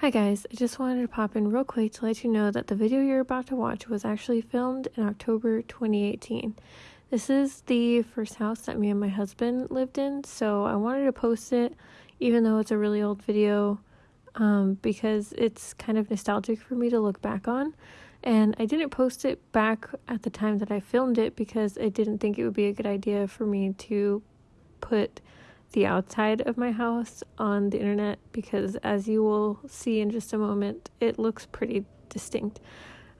Hi guys, I just wanted to pop in real quick to let you know that the video you're about to watch was actually filmed in October 2018. This is the first house that me and my husband lived in, so I wanted to post it even though it's a really old video um, because it's kind of nostalgic for me to look back on. And I didn't post it back at the time that I filmed it because I didn't think it would be a good idea for me to put the outside of my house on the internet because, as you will see in just a moment, it looks pretty distinct.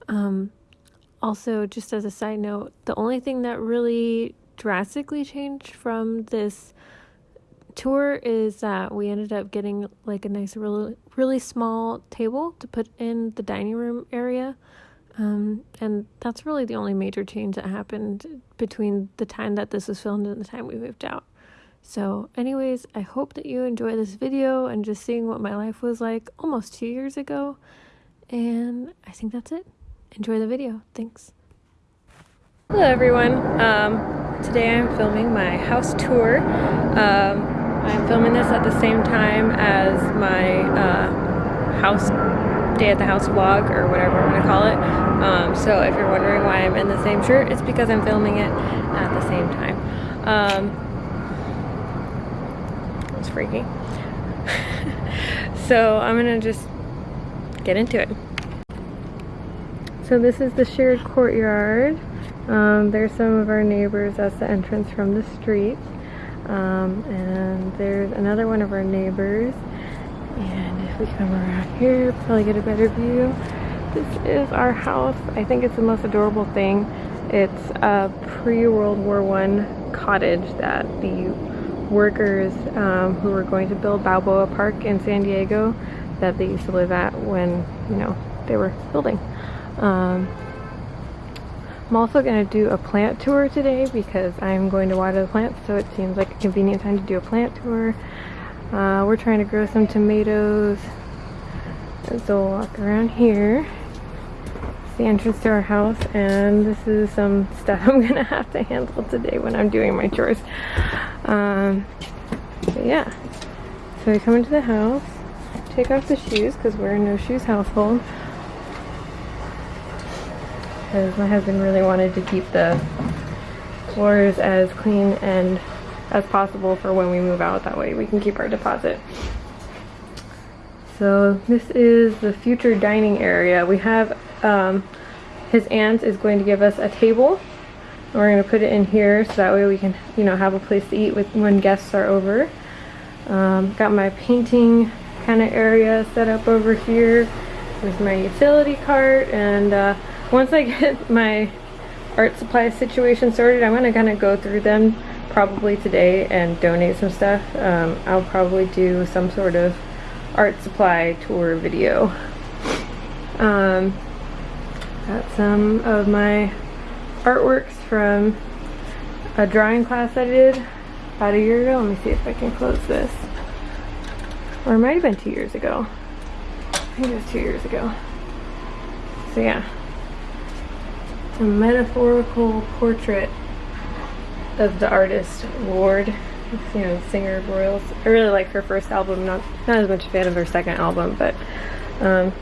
Um, also, just as a side note, the only thing that really drastically changed from this tour is that we ended up getting like a nice, really, really small table to put in the dining room area. Um, and that's really the only major change that happened between the time that this was filmed and the time we moved out. So, anyways, I hope that you enjoy this video and just seeing what my life was like almost two years ago. And I think that's it. Enjoy the video. Thanks. Hello, everyone. Um, today I'm filming my house tour. Um, I'm filming this at the same time as my uh, house day at the house vlog or whatever I'm gonna call it. Um, so if you're wondering why I'm in the same shirt, it's because I'm filming it at the same time. It's freaky. so I'm gonna just get into it. So this is the shared courtyard. Um, there's some of our neighbors. That's the entrance from the street. Um, and there's another one of our neighbors. And if we come around here, probably get a better view. This is our house. I think it's the most adorable thing. It's a pre-World War One cottage that the workers um, who were going to build Balboa Park in San Diego that they used to live at when, you know, they were building. Um, I'm also going to do a plant tour today because I'm going to water the plants, so it seems like a convenient time to do a plant tour. Uh, we're trying to grow some tomatoes. So we'll walk around here. It's the entrance to our house, and this is some stuff I'm going to have to handle today when I'm doing my chores. Um, yeah. So we come into the house, take off the shoes because we're a no shoes household because my husband really wanted to keep the floors as clean and as possible for when we move out. That way we can keep our deposit. So this is the future dining area. We have, um, his aunt is going to give us a table. We're going to put it in here so that way we can, you know, have a place to eat with when guests are over. Um, got my painting kind of area set up over here. with my utility cart and uh, once I get my art supply situation sorted, I'm going to kind of go through them probably today and donate some stuff. Um, I'll probably do some sort of art supply tour video. Um, got some of my artworks from a drawing class I did about a year ago. Let me see if I can close this. Or it might have been two years ago. I think it was two years ago. So yeah, a metaphorical portrait of the artist Lorde, you know, singer of Royals. I really like her first album, not not as much a fan of her second album, but um,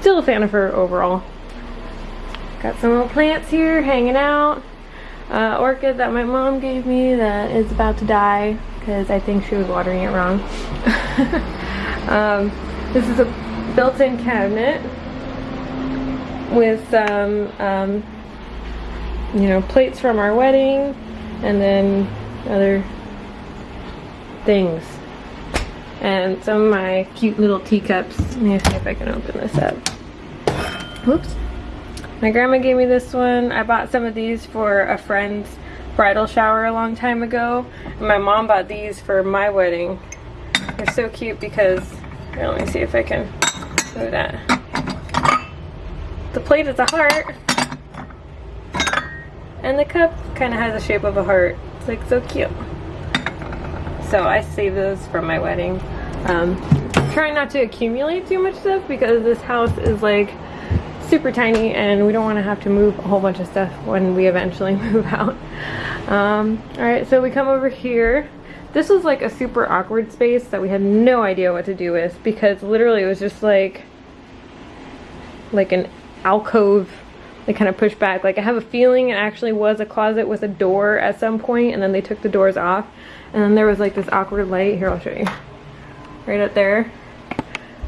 still a fan of her overall. Got some little plants here hanging out. Uh, orchid that my mom gave me that is about to die because I think she was watering it wrong. um, this is a built-in cabinet with some um, you know, plates from our wedding and then other things. And some of my cute little teacups. Let me see if I can open this up. Whoops. My grandma gave me this one. I bought some of these for a friend's bridal shower a long time ago. And my mom bought these for my wedding. They're so cute because, here, let me see if I can show that. The plate is a heart. And the cup kind of has the shape of a heart. It's like so cute. So I saved those from my wedding. Um, trying not to accumulate too much stuff because this house is like super tiny and we don't want to have to move a whole bunch of stuff when we eventually move out. Um, Alright, so we come over here. this was like a super awkward space that we had no idea what to do with because literally it was just like like an alcove they kind of pushed back. Like I have a feeling it actually was a closet with a door at some point and then they took the doors off. And then there was like this awkward light. Here I'll show you. Right up there.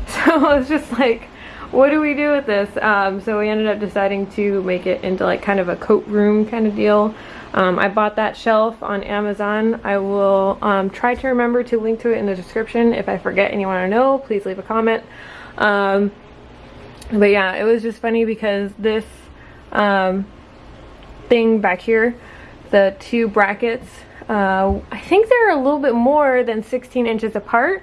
So I was just like what do we do with this um, so we ended up deciding to make it into like kind of a coat room kind of deal um, I bought that shelf on Amazon. I will um, try to remember to link to it in the description. If I forget and you want to know, please leave a comment. Um, but yeah, it was just funny because this um, thing back here, the two brackets, uh, I think they're a little bit more than 16 inches apart.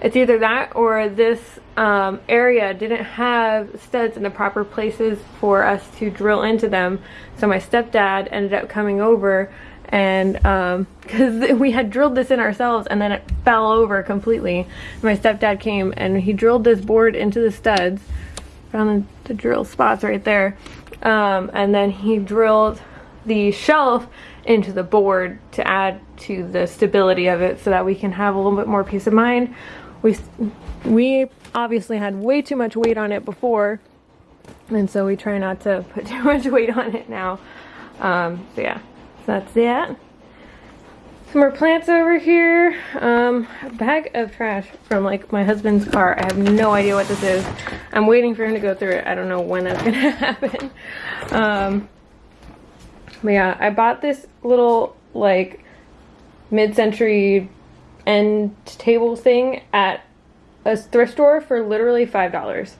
It's either that or this um, area didn't have studs in the proper places for us to drill into them. So my stepdad ended up coming over and because um, we had drilled this in ourselves and then it fell over completely. My stepdad came and he drilled this board into the studs, found the, the drill spots right there, um, and then he drilled the shelf into the board to add to the stability of it so that we can have a little bit more peace of mind we we obviously had way too much weight on it before and so we try not to put too much weight on it now. Um, so yeah so that's that. Some more plants over here. Um, a bag of trash from like my husband's car. I have no idea what this is. I'm waiting for him to go through it. I don't know when that's gonna happen. Um, but yeah I bought this little like mid-century end table thing at a thrift store for literally five dollars.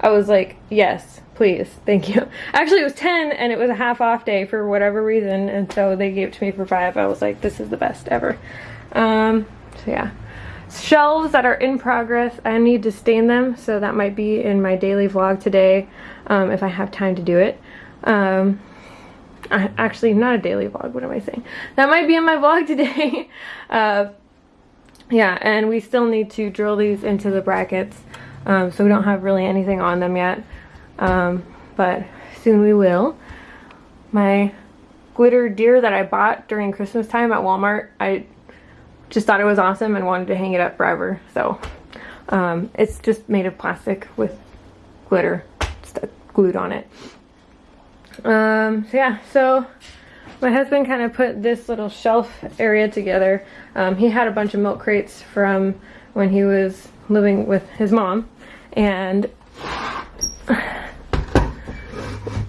I was like, yes, please, thank you. Actually, it was 10 and it was a half off day for whatever reason. And so they gave it to me for five. I was like, this is the best ever. Um, so yeah. Shelves that are in progress, I need to stain them. So that might be in my daily vlog today um, if I have time to do it. Um, actually, not a daily vlog. What am I saying? That might be in my vlog today. uh, yeah, and we still need to drill these into the brackets. Um, so we don't have really anything on them yet. Um, but soon we will. My glitter deer that I bought during Christmas time at Walmart, I just thought it was awesome and wanted to hang it up forever. So um, it's just made of plastic with glitter glued on it. Um, so yeah, so my husband kind of put this little shelf area together. Um, he had a bunch of milk crates from when he was living with his mom and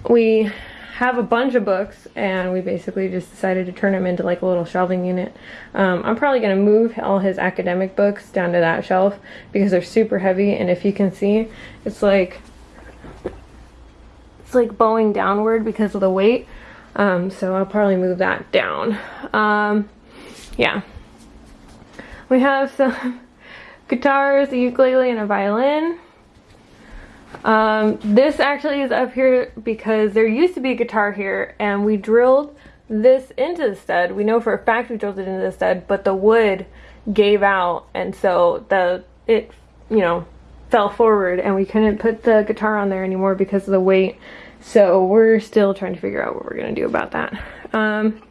we have a bunch of books and we basically just decided to turn them into like a little shelving unit. Um, I'm probably going to move all his academic books down to that shelf because they're super heavy and if you can see it's like it's like bowing downward because of the weight um, so I'll probably move that down. Um, yeah. We have some guitars, a ukulele, and a violin. Um, this actually is up here because there used to be a guitar here and we drilled this into the stud. We know for a fact we drilled it into the stud, but the wood gave out and so the it, you know, fell forward and we couldn't put the guitar on there anymore because of the weight so we're still trying to figure out what we're gonna do about that. Um,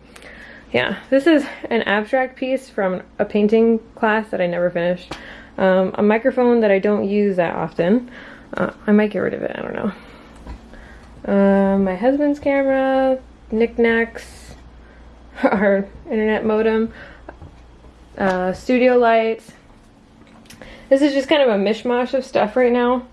yeah, this is an abstract piece from a painting class that I never finished. Um, a microphone that I don't use that often. Uh, I might get rid of it, I don't know. Uh, my husband's camera, knickknacks, our internet modem, uh, studio lights. This is just kind of a mishmash of stuff right now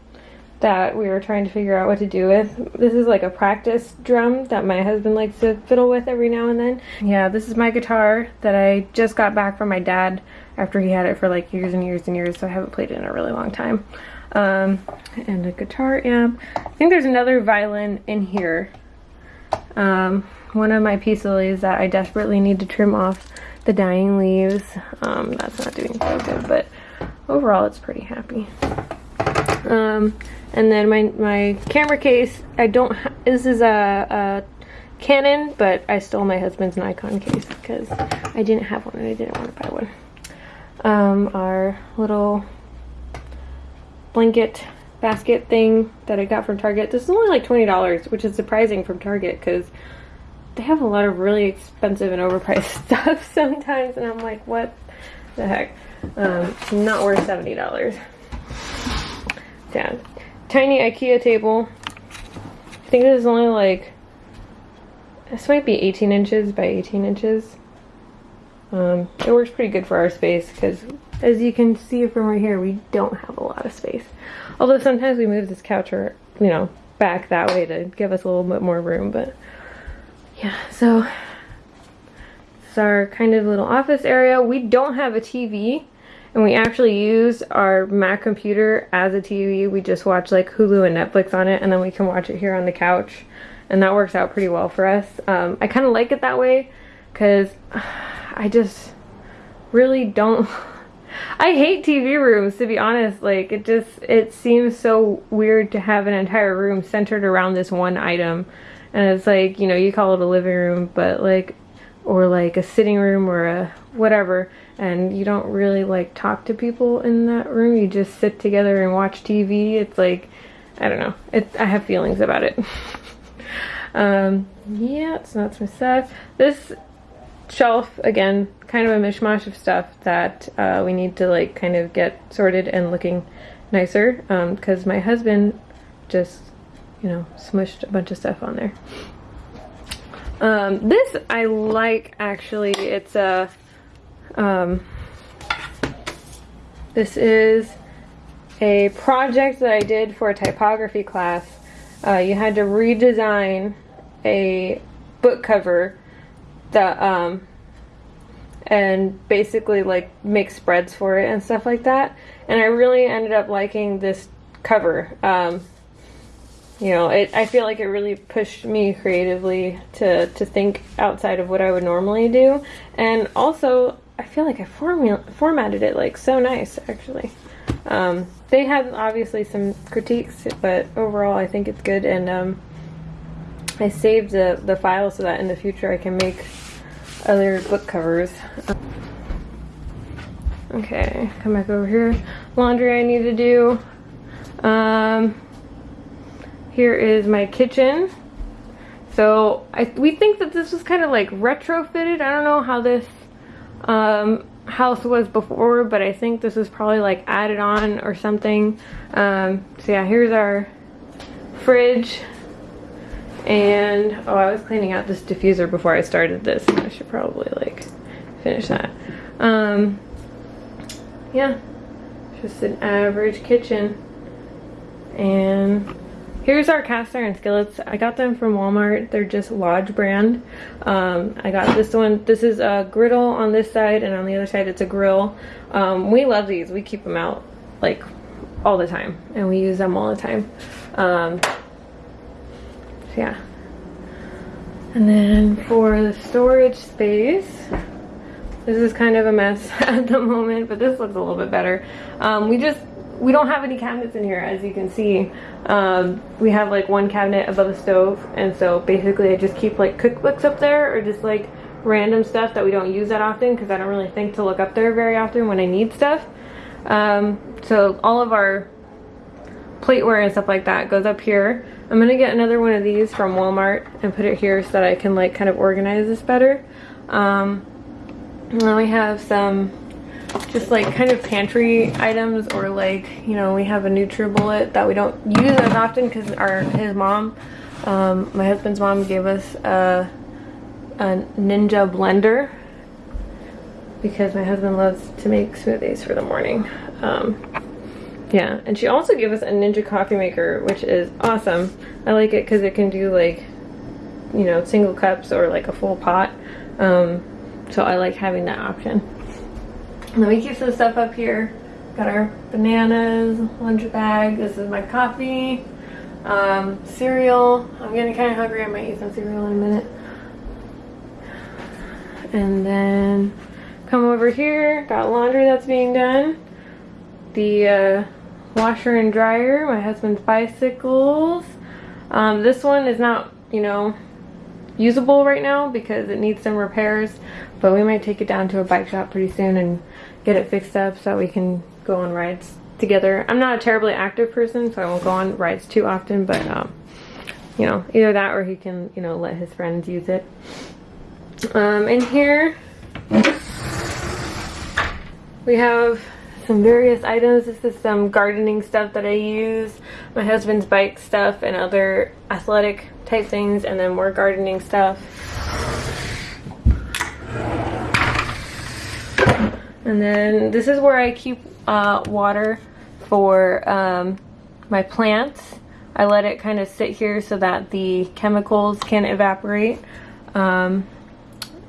that we were trying to figure out what to do with. This is like a practice drum that my husband likes to fiddle with every now and then. Yeah, this is my guitar that I just got back from my dad after he had it for like years and years and years, so I haven't played it in a really long time. Um, and a guitar amp. I think there's another violin in here. Um, one of my peace lilies that I desperately need to trim off the dying leaves. Um, that's not doing so good, but overall it's pretty happy. Um, and then my, my camera case, I don't, this is a, a Canon, but I stole my husband's Nikon case because I didn't have one and I didn't want to buy one. Um, our little blanket basket thing that I got from Target. This is only like $20, which is surprising from Target because they have a lot of really expensive and overpriced stuff sometimes and I'm like, what? the heck. Um, not worth $70. Sad. Tiny Ikea table. I think this is only like, this might be 18 inches by 18 inches. Um, it works pretty good for our space because as you can see from right here, we don't have a lot of space. Although sometimes we move this couch or, you know, back that way to give us a little bit more room, but yeah, so it's our kind of little office area. We don't have a TV and we actually use our Mac computer as a TV. We just watch like Hulu and Netflix on it and then we can watch it here on the couch and that works out pretty well for us. Um, I kind of like it that way because I just really don't I hate TV rooms to be honest like it just it seems so weird to have an entire room centered around this one item and it's like you know you call it a living room but like or like a sitting room or a whatever and you don't really like talk to people in that room. You just sit together and watch TV it's like I don't know. It I have feelings about it. Um yeah so that's my stuff this shelf again kind of a mishmash of stuff that uh, we need to like kind of get sorted and looking nicer because um, my husband just you know smushed a bunch of stuff on there. Um, this I like actually. It's a um, this is a project that I did for a typography class. Uh, you had to redesign a book cover that um and basically like make spreads for it and stuff like that. And I really ended up liking this cover. Um you know it I feel like it really pushed me creatively to to think outside of what I would normally do. And also I feel like I formatted it like so nice actually um they had obviously some critiques but overall I think it's good and um I saved the, the file so that in the future I can make other book covers. Okay, come back over here. Laundry I need to do. Um, here is my kitchen. So I, we think that this was kind of like retrofitted. I don't know how this um, house was before, but I think this is probably like added on or something. Um, so yeah, here's our fridge. And, oh, I was cleaning out this diffuser before I started this. I should probably, like, finish that. Um, yeah, just an average kitchen. And here's our cast iron skillets. I got them from Walmart. They're just Lodge brand. Um, I got this one. This is a griddle on this side, and on the other side it's a grill. Um, we love these. We keep them out, like, all the time, and we use them all the time. Um, yeah. And then for the storage space, this is kind of a mess at the moment, but this looks a little bit better. Um, we just, we don't have any cabinets in here, as you can see. Um, we have like one cabinet above the stove, and so basically I just keep like cookbooks up there, or just like random stuff that we don't use that often, because I don't really think to look up there very often when I need stuff. Um, so all of our plateware and stuff like that goes up here. I'm gonna get another one of these from Walmart and put it here so that I can like kind of organize this better. Um, and then we have some just like kind of pantry items or like, you know, we have a NutriBullet that we don't use as often because our his mom, um, my husband's mom gave us a, a Ninja blender because my husband loves to make smoothies for the morning. Um, yeah, and she also gave us a Ninja coffee maker, which is awesome. I like it because it can do like, you know, single cups or like a full pot. Um, so I like having that option. And then we keep some stuff up here. Got our bananas, lunch bag. This is my coffee. Um, cereal. I'm getting kind of hungry. I might eat some cereal in a minute. And then come over here. Got laundry that's being done. The uh, washer and dryer, my husband's bicycles. Um, this one is not, you know, usable right now because it needs some repairs, but we might take it down to a bike shop pretty soon and get it fixed up so we can go on rides together. I'm not a terribly active person, so I won't go on rides too often, but, um, you know, either that or he can, you know, let his friends use it. Um, in here, we have some various items. This is some gardening stuff that I use, my husband's bike stuff and other athletic type things, and then more gardening stuff. And then this is where I keep uh, water for um, my plants. I let it kind of sit here so that the chemicals can evaporate. Um,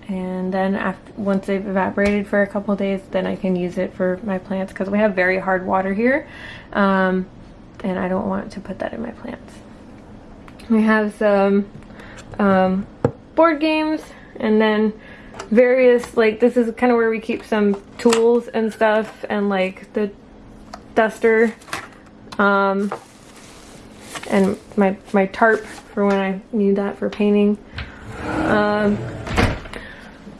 and then after once they've evaporated for a couple days then I can use it for my plants because we have very hard water here um, and I don't want to put that in my plants. We have some um, board games and then various like this is kind of where we keep some tools and stuff and like the duster um, and my my tarp for when I need that for painting. Um,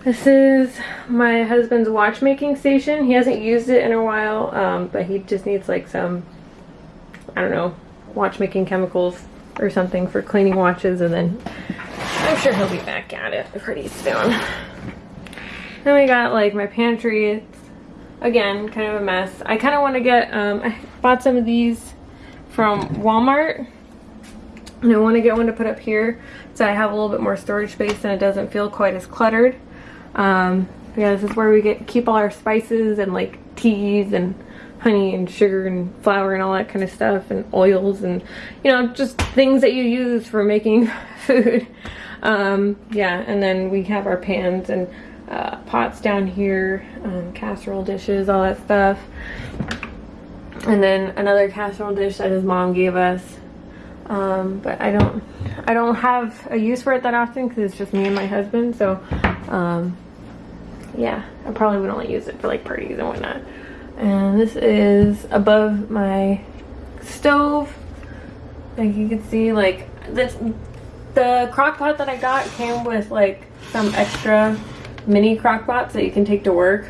this is my husband's watchmaking station. He hasn't used it in a while, um, but he just needs like some, I don't know, watchmaking chemicals or something for cleaning watches and then I'm sure he'll be back at it pretty soon. Then we got like my pantry. It's again kind of a mess. I kind of want to get, um, I bought some of these from Walmart and I want to get one to put up here so I have a little bit more storage space and it doesn't feel quite as cluttered. Um, yeah, this is where we get keep all our spices and like teas and honey and sugar and flour and all that kind of stuff and oils and you know just things that you use for making food um, yeah and then we have our pans and uh, pots down here um, casserole dishes all that stuff and then another casserole dish that his mom gave us um, but I don't I don't have a use for it that often because it's just me and my husband so um, yeah, I probably would only use it for like parties and whatnot. And this is above my stove. Like you can see like this, the crock pot that I got came with like some extra mini crock pots that you can take to work.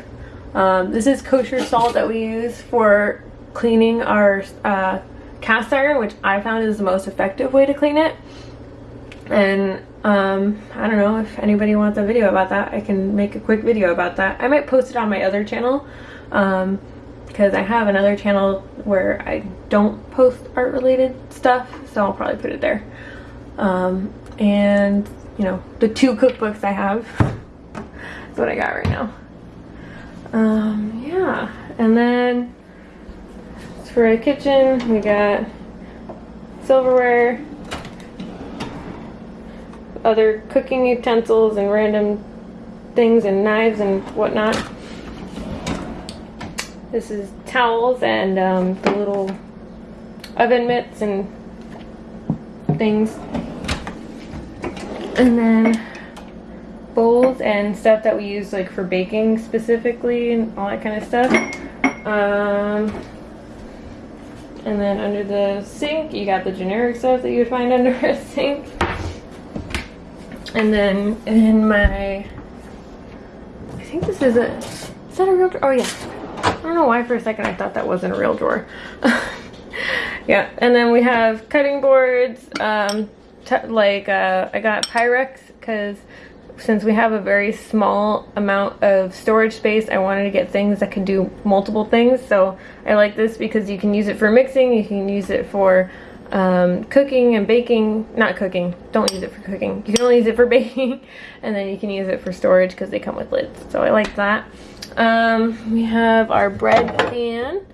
Um, this is kosher salt that we use for cleaning our uh, cast iron, which I found is the most effective way to clean it. And um, I don't know if anybody wants a video about that. I can make a quick video about that. I might post it on my other channel um, because I have another channel where I don't post art related stuff. So I'll probably put it there. Um, and you know, the two cookbooks I have. What I got right now. Um, yeah. And then for a kitchen, we got silverware, other cooking utensils and random things and knives and whatnot. This is towels and um, the little oven mitts and things. And then bowls and stuff that we use like for baking specifically and all that kind of stuff. Um, and then under the sink, you got the generic stuff that you would find under a sink. And then in my, I think this is a, is that a real drawer? Oh yeah. I don't know why for a second I thought that wasn't a real drawer. yeah, and then we have cutting boards, um, like uh, I got Pyrex because since we have a very small amount of storage space, I wanted to get things that can do multiple things. So I like this because you can use it for mixing, you can use it for um, cooking and baking, not cooking, don't use it for cooking. You can only use it for baking and then you can use it for storage because they come with lids. So I like that. Um, we have our bread pan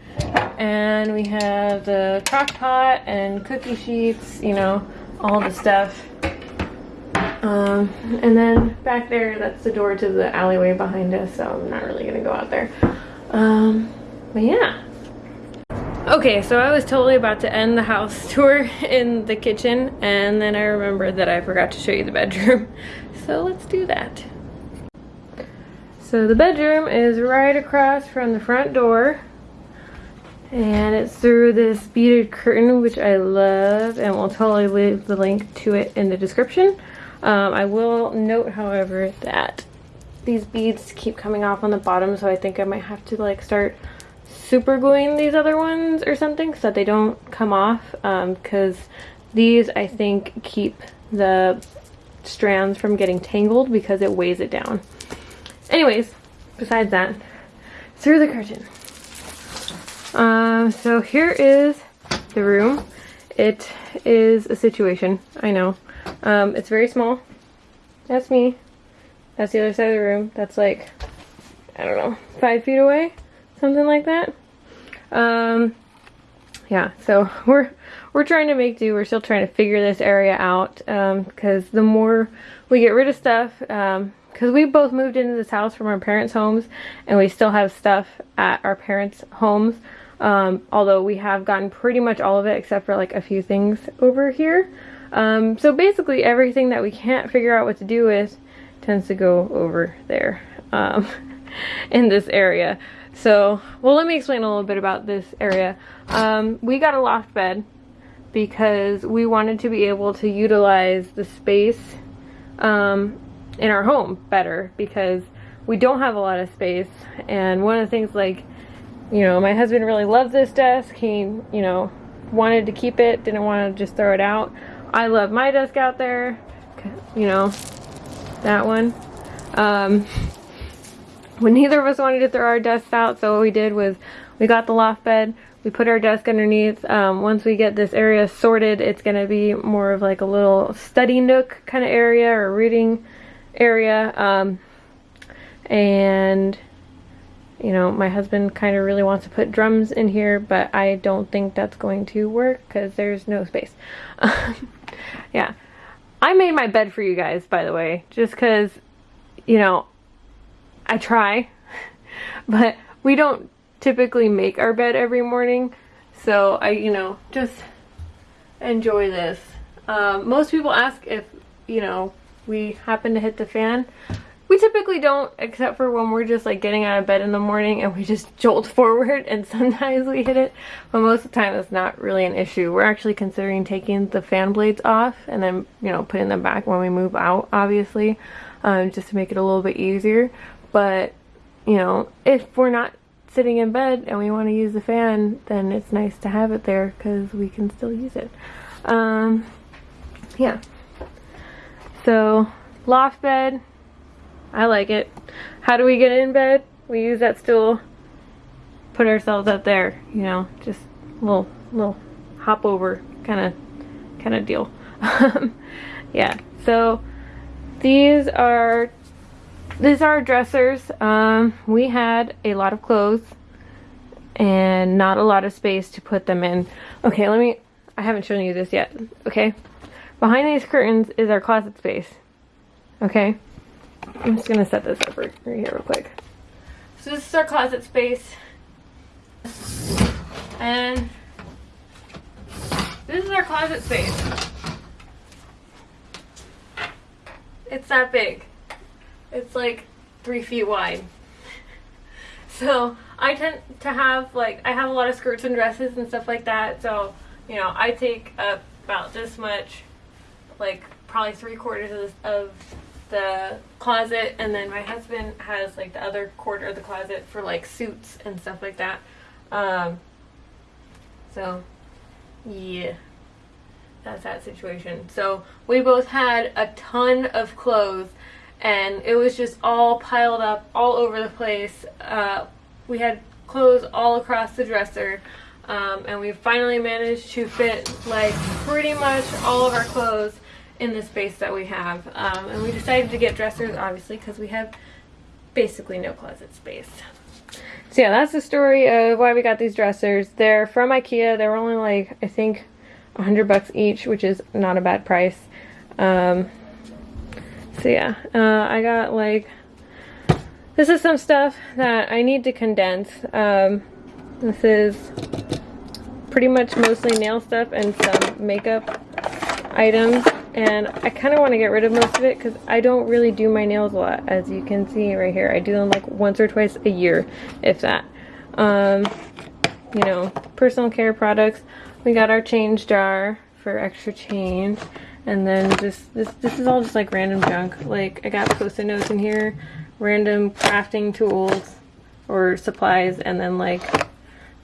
and we have the crock pot and cookie sheets, you know, all the stuff. Um, and then back there, that's the door to the alleyway behind us, so I'm not really gonna go out there. Um, but yeah, Okay, so I was totally about to end the house tour in the kitchen and then I remembered that I forgot to show you the bedroom. So let's do that. So the bedroom is right across from the front door and it's through this beaded curtain which I love and we'll totally leave the link to it in the description. Um, I will note however that these beads keep coming off on the bottom so I think I might have to like start super gluing these other ones or something so that they don't come off because um, these I think keep the strands from getting tangled because it weighs it down. Anyways, besides that, through the curtain. Um, so here is the room. It is a situation, I know. Um, it's very small. That's me. That's the other side of the room. That's like, I don't know, five feet away? Something like that. Um, yeah, so we're we're trying to make do. We're still trying to figure this area out because um, the more we get rid of stuff, because um, we both moved into this house from our parents' homes and we still have stuff at our parents' homes. Um, although we have gotten pretty much all of it except for like a few things over here. Um, so basically everything that we can't figure out what to do with tends to go over there um, in this area. So, well let me explain a little bit about this area. Um, we got a loft bed because we wanted to be able to utilize the space um, in our home better because we don't have a lot of space and one of the things like you know my husband really loves this desk he you know wanted to keep it didn't want to just throw it out I love my desk out there, you know, that one. Um, when neither of us wanted to throw our desks out, so what we did was we got the loft bed, we put our desk underneath. Um, once we get this area sorted, it's going to be more of like a little study nook kind of area or reading area. Um, and you know, my husband kind of really wants to put drums in here, but I don't think that's going to work because there's no space. yeah. I made my bed for you guys, by the way, just because, you know, I try, but we don't typically make our bed every morning. So I, you know, just enjoy this. Um, most people ask if, you know, we happen to hit the fan. We typically don't, except for when we're just like getting out of bed in the morning and we just jolt forward and sometimes we hit it. But most of the time it's not really an issue. We're actually considering taking the fan blades off and then, you know, putting them back when we move out, obviously, um, just to make it a little bit easier. But, you know, if we're not sitting in bed and we want to use the fan, then it's nice to have it there because we can still use it. Um, yeah. So, loft bed, I like it. How do we get in bed? We use that stool, put ourselves up there, you know, just little, little hop over kind of, kind of deal. yeah, so these are, these are dressers. Um, we had a lot of clothes and not a lot of space to put them in. Okay, let me, I haven't shown you this yet, okay? Behind these curtains is our closet space, okay? I'm just gonna set this up right, here real quick. So this is our closet space. And this is our closet space. It's that big. It's like three feet wide. So I tend to have like, I have a lot of skirts and dresses and stuff like that. So, you know, I take up about this much, like probably three quarters of, this, of the closet and then my husband has like the other quarter of the closet for like suits and stuff like that. Um, so yeah, that's that situation. So we both had a ton of clothes and it was just all piled up all over the place. Uh, we had clothes all across the dresser. Um, and we finally managed to fit like pretty much all of our clothes in the space that we have. Um, and we decided to get dressers, obviously, because we have basically no closet space. So yeah, that's the story of why we got these dressers. They're from Ikea. They were only like, I think, 100 bucks each, which is not a bad price. Um, so yeah, uh, I got like, this is some stuff that I need to condense. Um, this is pretty much mostly nail stuff and some makeup items and I kind of want to get rid of most of it because I don't really do my nails a lot as you can see right here. I do them like once or twice a year if that. Um, you know personal care products. We got our change jar for extra change and then just this this is all just like random junk. Like I got post-it notes in here random crafting tools or supplies and then like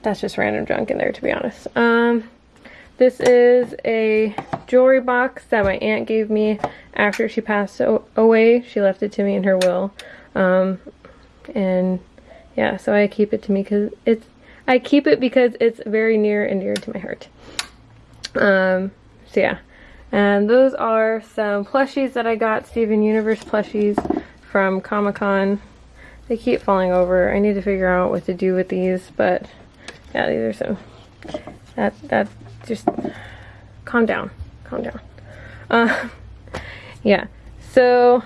that's just random junk in there to be honest. Um this is a jewelry box that my aunt gave me after she passed away. She left it to me in her will. Um, and yeah, so I keep it to me because it's, I keep it because it's very near and dear to my heart. Um, so yeah. And those are some plushies that I got, Steven Universe plushies from Comic-Con. They keep falling over. I need to figure out what to do with these, but yeah, these are some, that, that, just, calm down, calm down. Uh, yeah, so,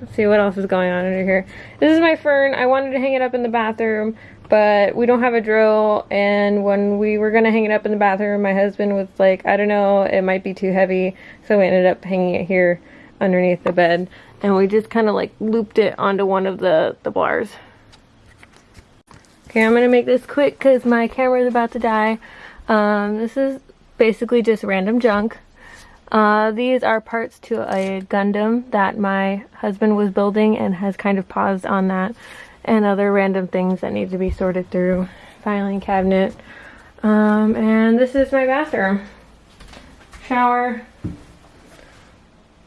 let's see what else is going on under here. This is my fern. I wanted to hang it up in the bathroom, but we don't have a drill and when we were gonna hang it up in the bathroom my husband was like I don't know it might be too heavy so we ended up hanging it here underneath the bed and we just kind of like looped it onto one of the the bars okay I'm gonna make this quick because my camera is about to die um, this is basically just random junk uh, these are parts to a Gundam that my husband was building and has kind of paused on that and other random things that need to be sorted through. Filing cabinet. Um, and this is my bathroom. Shower.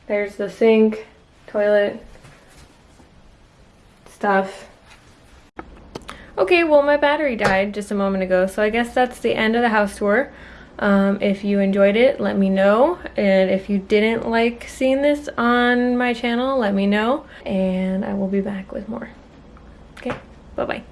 There's the sink, toilet, stuff. Okay, well my battery died just a moment ago, so I guess that's the end of the house tour. Um, if you enjoyed it, let me know. And if you didn't like seeing this on my channel, let me know. And I will be back with more. Okay, bye-bye.